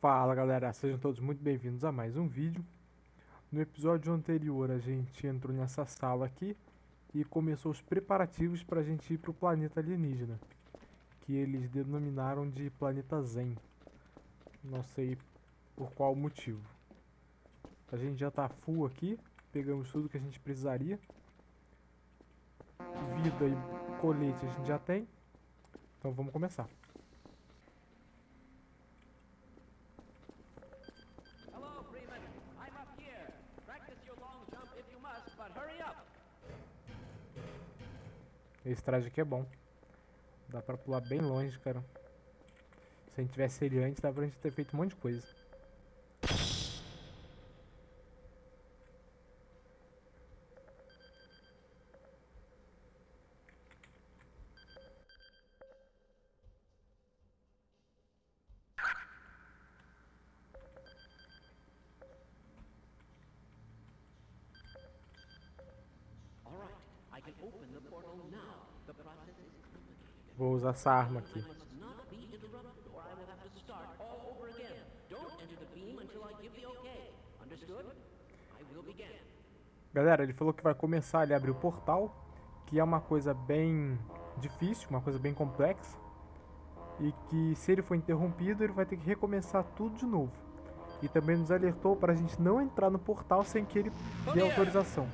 Fala galera, sejam todos muito bem-vindos a mais um vídeo. No episódio anterior a gente entrou nessa sala aqui e começou os preparativos para a gente ir para o planeta alienígena, que eles denominaram de planeta Zen. Não sei por qual motivo. A gente já tá full aqui, pegamos tudo que a gente precisaria. Vida e colete a gente já tem, então vamos começar. Esse traje aqui é bom. Dá pra pular bem longe, cara. Se a gente tivesse ele antes, dá pra gente ter feito um monte de coisa. Okay. Understood? I will begin. Galera, ele falou que vai começar ali a abrir o portal, que é uma coisa bem difícil, uma coisa bem complexa, e que se ele for interrompido, ele vai ter que recomeçar tudo de novo. E também nos alertou para a gente não entrar no portal sem que ele dê autorização.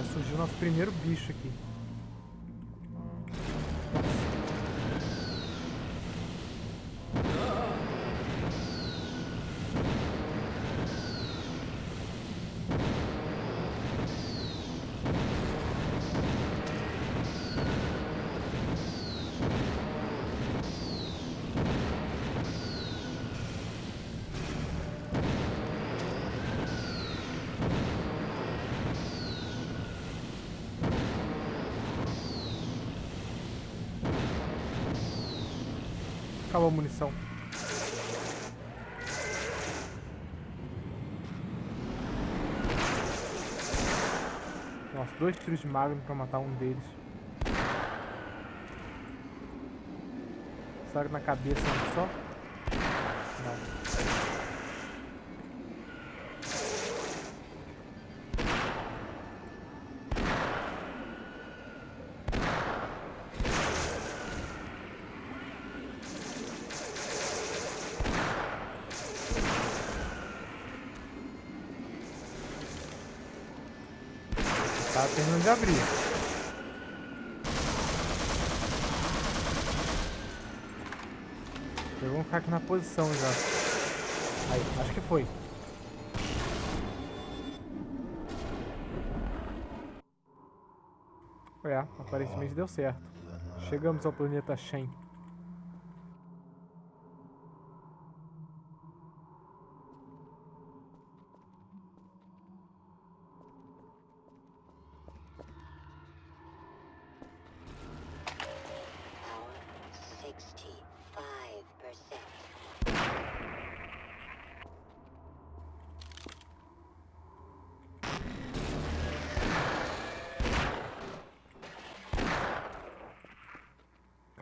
Já surgiu nosso primeiro bicho aqui. Acabou a munição. Nossa, dois tiros de magno pra matar um deles. Será na cabeça um só? Não. Tá terminando de abrir. Eu vou ficar aqui na posição já. Aí, acho que foi. É, aparentemente deu certo. Chegamos ao planeta Shen.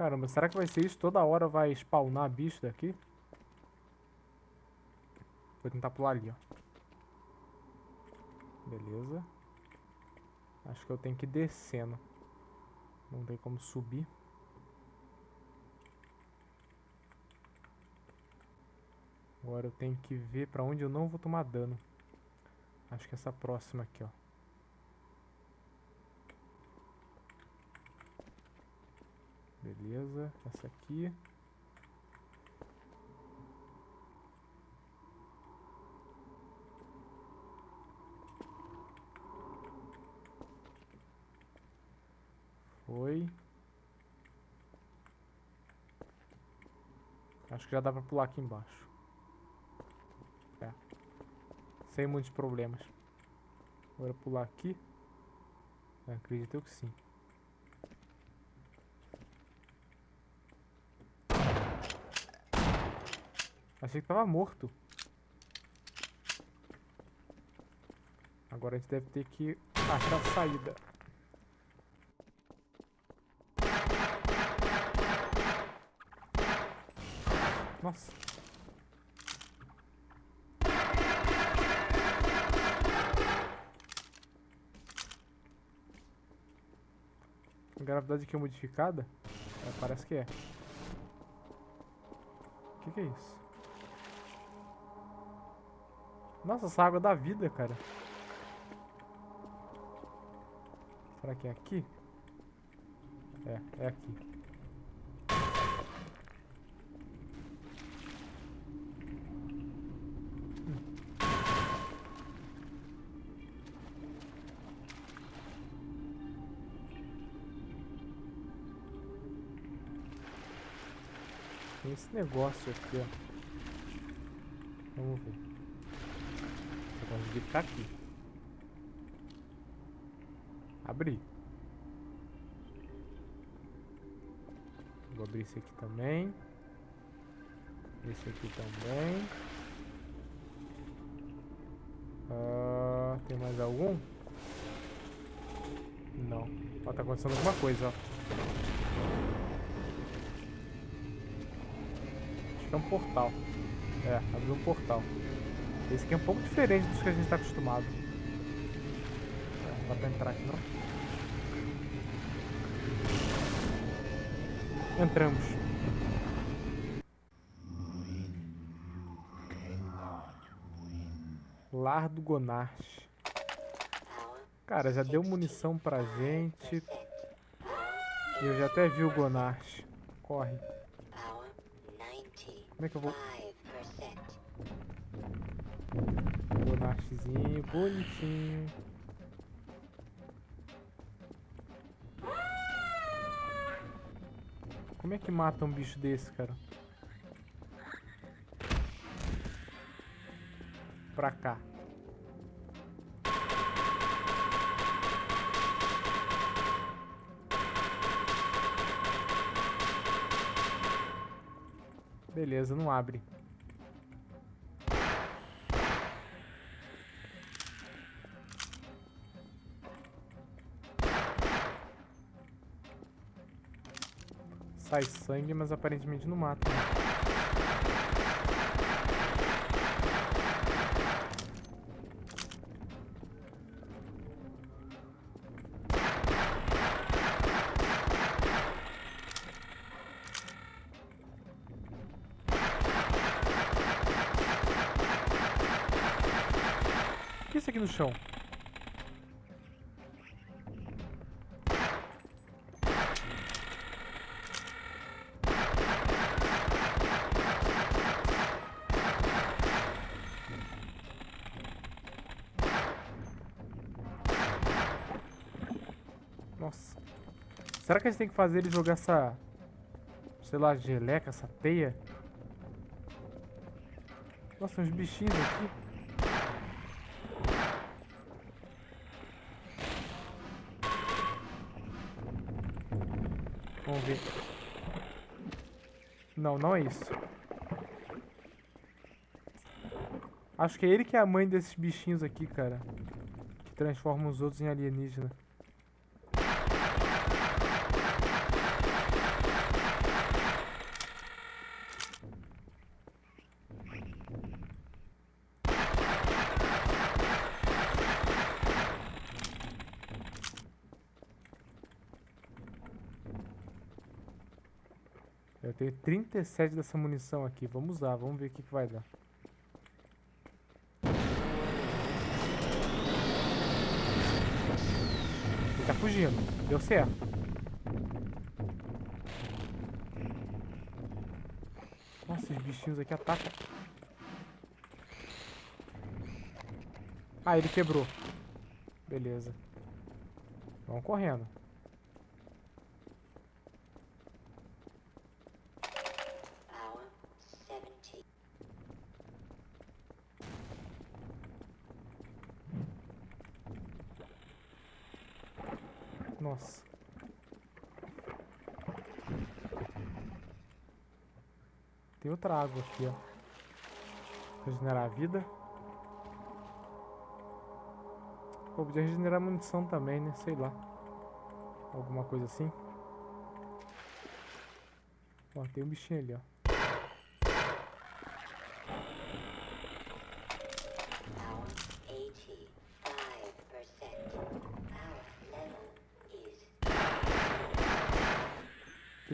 Caramba, será que vai ser isso? Toda hora vai spawnar bicho daqui? Vou tentar pular ali, ó. Beleza. Acho que eu tenho que ir descendo. Não tem como subir. Agora eu tenho que ver pra onde eu não vou tomar dano. Acho que essa próxima aqui, ó. Beleza, essa aqui. Foi. Acho que já dá pra pular aqui embaixo. É. Sem muitos problemas. Agora pular aqui. Eu acredito que sim. Achei que tava morto. Agora a gente deve ter que achar a saída. Nossa. A gravidade aqui é modificada? É, parece que é. O que, que é isso? Nossa, essa água dá vida, cara. Será que é aqui? É, é aqui. Tem esse negócio aqui, ó. Vamos ver. Conseguir ficar aqui. Abrir. Vou abrir esse aqui também. Esse aqui também. Ah, tem mais algum? Não. Ó, tá acontecendo alguma coisa, ó. Acho que é um portal. É, abriu um portal. Esse aqui é um pouco diferente dos que a gente está acostumado. Não dá pra entrar aqui não. Entramos. Lar do. Cara, já deu munição pra gente. Eu já até vi o Gonarch. Corre. Como é que eu vou... Bonarchezinho, bonitinho. Como é que mata um bicho desse, cara? Pra cá. Beleza, não abre. Sai sangue, mas aparentemente não mata. Né? aqui no chão? Nossa. Será que a gente tem que fazer ele jogar essa... Sei lá, geleca, essa teia? Nossa, uns bichinhos aqui. Vamos ver. Não, não é isso. Acho que é ele que é a mãe desses bichinhos aqui, cara. Que transformam os outros em alienígena. 37 dessa munição aqui. Vamos usar, vamos ver o que, que vai dar. Ele tá fugindo. Deu certo. Nossa, esses bichinhos aqui atacam. Ah, ele quebrou. Beleza. Vamos correndo. Nossa. Tem outra água aqui, ó. Regenerar a vida. Pô, podia regenerar munição também, né? Sei lá. Alguma coisa assim. Ó, tem um bichinho ali, ó.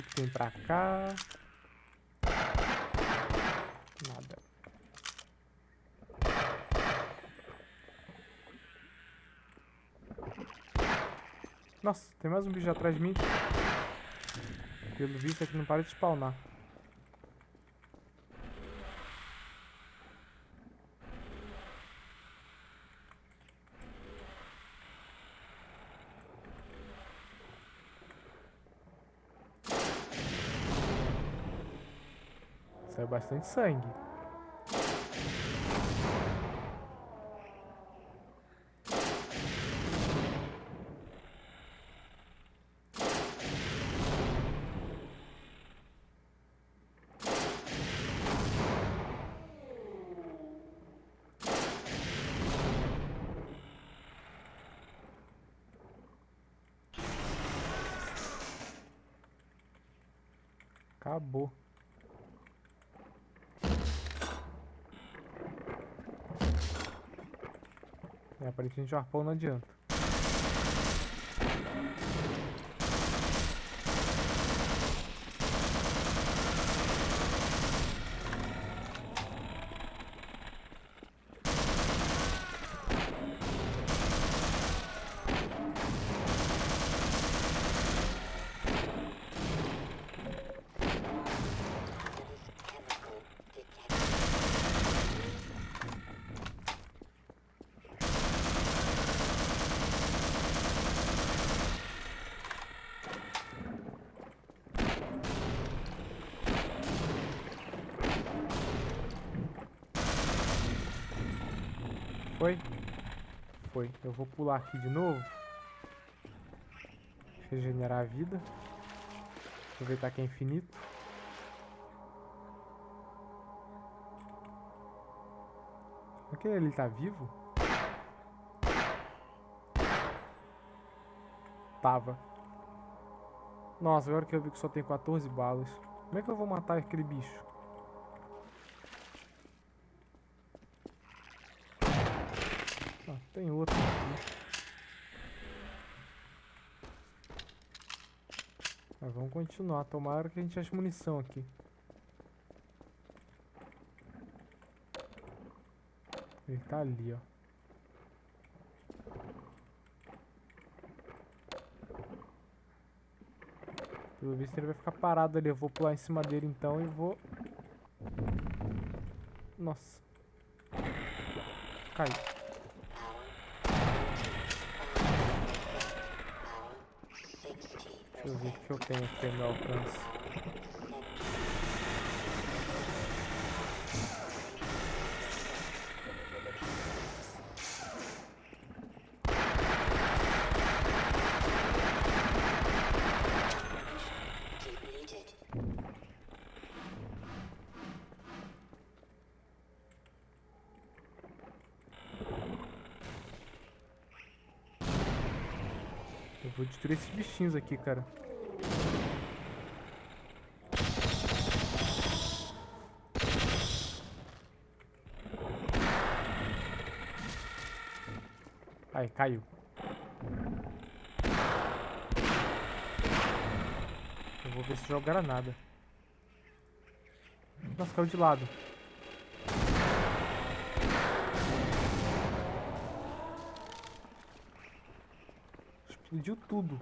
Tem pra cá? Nada. Nossa, tem mais um bicho atrás de mim. Pelo visto aqui não para de spawnar. Saiu bastante sangue. Acabou. É, aparentemente o arpão não adianta. Foi. Eu vou pular aqui de novo. Regenerar a vida. Aproveitar que é infinito. Aquele ali tá vivo? Tava. Nossa, agora que eu vi que só tem 14 balas. Como é que eu vou matar aquele bicho? Ah, tem outro aqui. Mas vamos continuar. Tomara que a gente ache munição aqui. Ele tá ali, ó. Pelo visto ele vai ficar parado ali. Eu vou pular em cima dele então e vou... Nossa. Caiu. Deixa eu ver o que eu tenho aqui no alcance. Vou destruir esses bichinhos aqui, cara. Aí, caiu. Eu vou ver se joga granada. Nossa, caiu de lado. Explodiu tudo.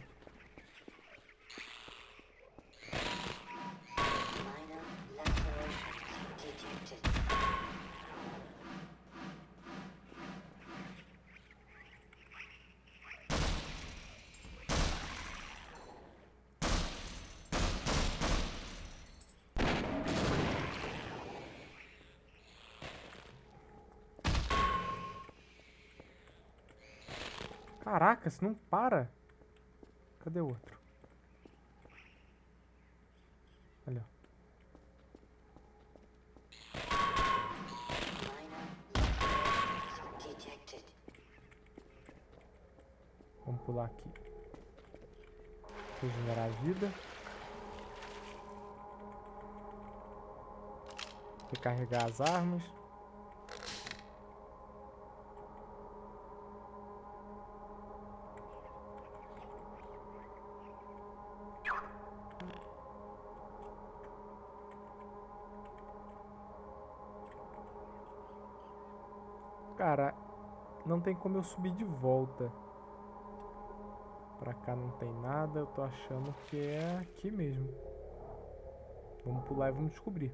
Caraca, se não para. Cadê o outro? Olha. Vamos pular aqui. Regenerar a vida. Recarregar as armas. Cara, não tem como eu subir de volta. Pra cá não tem nada, eu tô achando que é aqui mesmo. Vamos pular e vamos descobrir.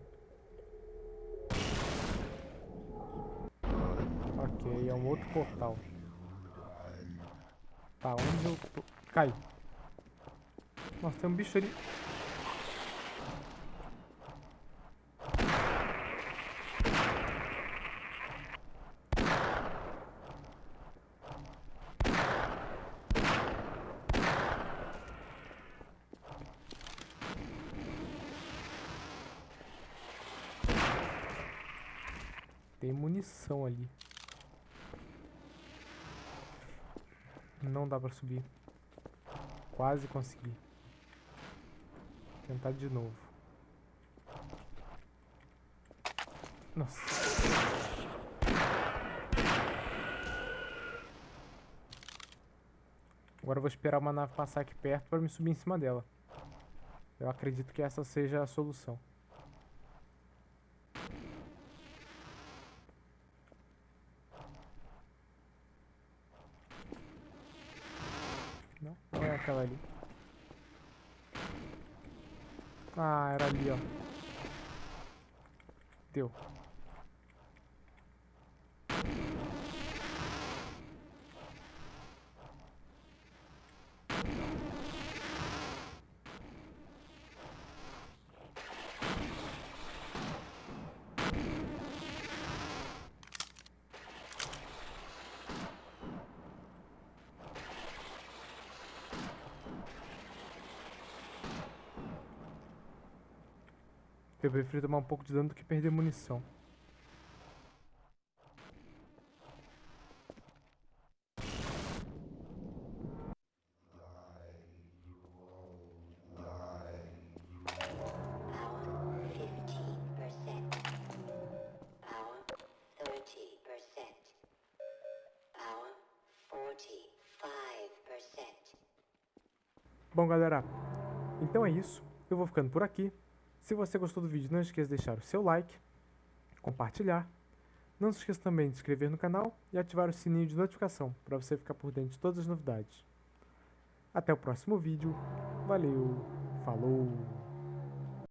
Ok, é um outro portal. Tá, onde eu tô? Cai. Nossa, tem um bicho ali. Tem munição ali. Não dá pra subir. Quase consegui. Tentar de novo. Nossa. Agora eu vou esperar uma nave passar aqui perto para me subir em cima dela. Eu acredito que essa seja a solução. Não, aquela ali. Ah, era ali, ó. Deu. Eu prefiro tomar um pouco de dano do que perder munição. Power 50%. Power 30%. Power 45%. Bom, galera, então é isso. Eu vou ficando por aqui. Se você gostou do vídeo, não esqueça de deixar o seu like, compartilhar. Não se esqueça também de se inscrever no canal e ativar o sininho de notificação para você ficar por dentro de todas as novidades. Até o próximo vídeo. Valeu, falou!